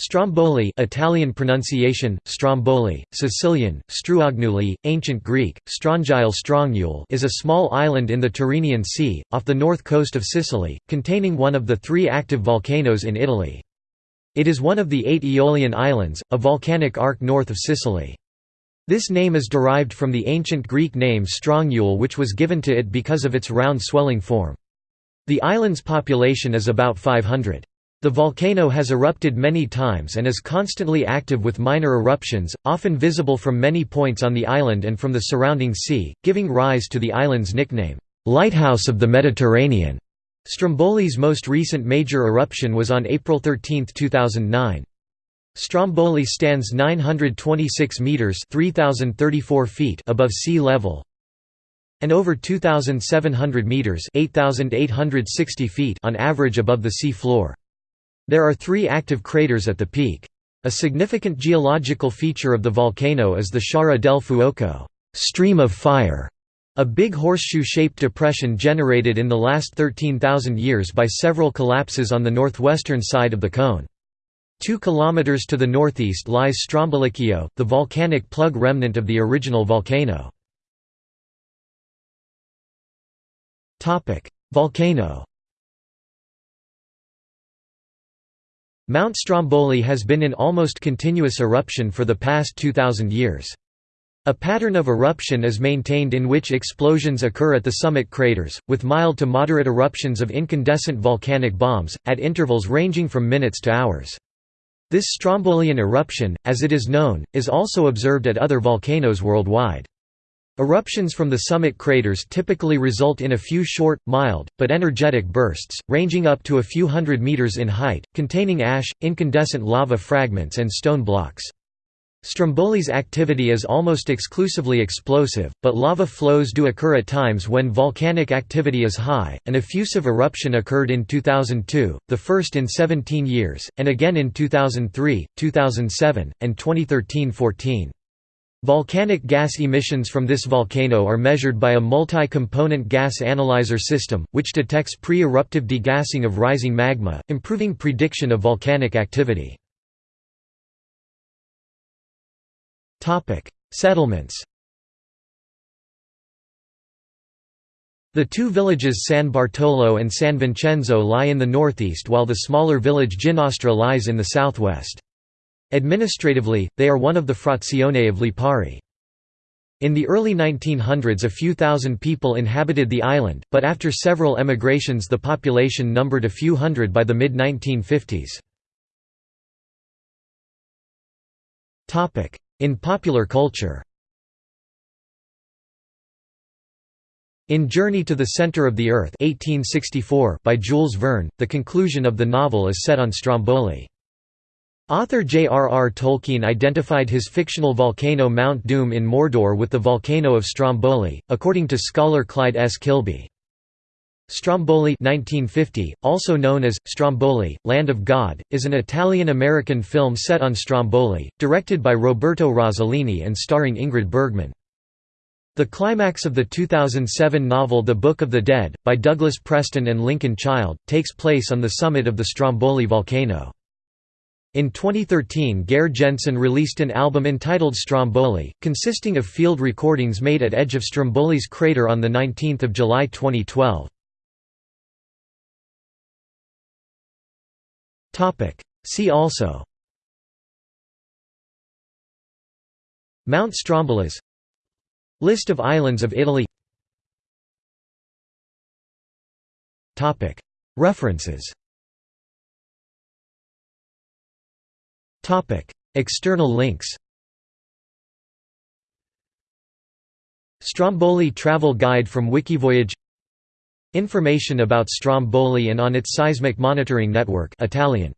Stromboli Italian pronunciation, Stromboli, Sicilian, Struagnuli, Ancient Greek, Strongile Strongyul is a small island in the Tyrrhenian Sea, off the north coast of Sicily, containing one of the three active volcanoes in Italy. It is one of the eight Aeolian Islands, a volcanic arc north of Sicily. This name is derived from the ancient Greek name Strongyul which was given to it because of its round swelling form. The island's population is about 500. The volcano has erupted many times and is constantly active with minor eruptions, often visible from many points on the island and from the surrounding sea, giving rise to the island's nickname, "'Lighthouse of the Mediterranean'". Stromboli's most recent major eruption was on April 13, 2009. Stromboli stands 926 meters (3034 feet) above sea level and over 2700 meters (8860 feet) on average above the sea floor. There are three active craters at the peak. A significant geological feature of the volcano is the Sciara del Fuoco stream of fire", a big horseshoe-shaped depression generated in the last 13,000 years by several collapses on the northwestern side of the cone. Two kilometers to the northeast lies Strombolicchio, the volcanic plug remnant of the original volcano. Volcano Mount Stromboli has been in almost continuous eruption for the past 2,000 years. A pattern of eruption is maintained in which explosions occur at the summit craters, with mild to moderate eruptions of incandescent volcanic bombs, at intervals ranging from minutes to hours. This Strombolian eruption, as it is known, is also observed at other volcanoes worldwide. Eruptions from the summit craters typically result in a few short, mild, but energetic bursts, ranging up to a few hundred meters in height, containing ash, incandescent lava fragments and stone blocks. Stromboli's activity is almost exclusively explosive, but lava flows do occur at times when volcanic activity is high. An effusive eruption occurred in 2002, the first in 17 years, and again in 2003, 2007, and 2013-14. Volcanic gas emissions from this volcano are measured by a multi-component gas analyzer system, which detects pre-eruptive degassing of rising magma, improving prediction of volcanic activity. Settlements The two villages San Bartolo and San Vincenzo lie in the northeast while the smaller village Ginostra lies in the southwest. Administratively, they are one of the frazione of Lipari. In the early 1900s a few thousand people inhabited the island, but after several emigrations the population numbered a few hundred by the mid-1950s. In popular culture In Journey to the Center of the Earth 1864 by Jules Verne, the conclusion of the novel is set on Stromboli. Author J.R.R. Tolkien identified his fictional volcano Mount Doom in Mordor with the volcano of Stromboli, according to scholar Clyde S. Kilby. Stromboli 1950, also known as, Stromboli, Land of God, is an Italian-American film set on Stromboli, directed by Roberto Rossellini and starring Ingrid Bergman. The climax of the 2007 novel The Book of the Dead, by Douglas Preston and Lincoln Child, takes place on the summit of the Stromboli volcano. In 2013 Geir Jensen released an album entitled Stromboli, consisting of field recordings made at edge of Stromboli's crater on 19 July 2012. See also Mount Strombolis List of islands of Italy References External links Stromboli travel guide from Wikivoyage Information about Stromboli and on its seismic monitoring network Italian